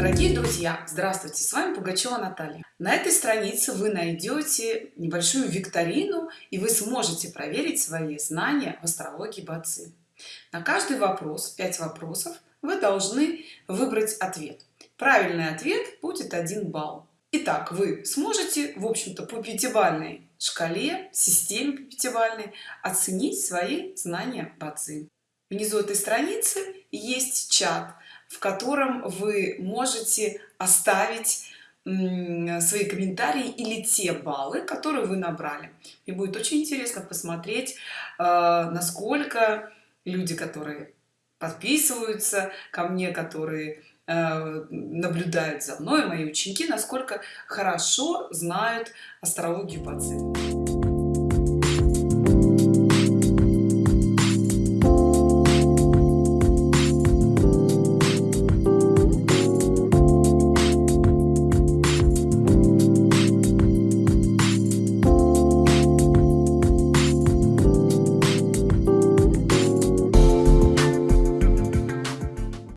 Дорогие друзья, здравствуйте! С вами Пугачева Наталья. На этой странице вы найдете небольшую викторину, и вы сможете проверить свои знания в астрологии Бацы. На каждый вопрос, 5 вопросов, вы должны выбрать ответ. Правильный ответ будет 1 балл. Итак, вы сможете, в общем-то, по пятибалльной шкале, системе пятибалльной, оценить свои знания Бацы. Внизу этой страницы есть чат, в котором вы можете оставить свои комментарии или те баллы которые вы набрали. И будет очень интересно посмотреть э, насколько люди которые подписываются ко мне которые э, наблюдают за мной мои ученики насколько хорошо знают астрологию по цвету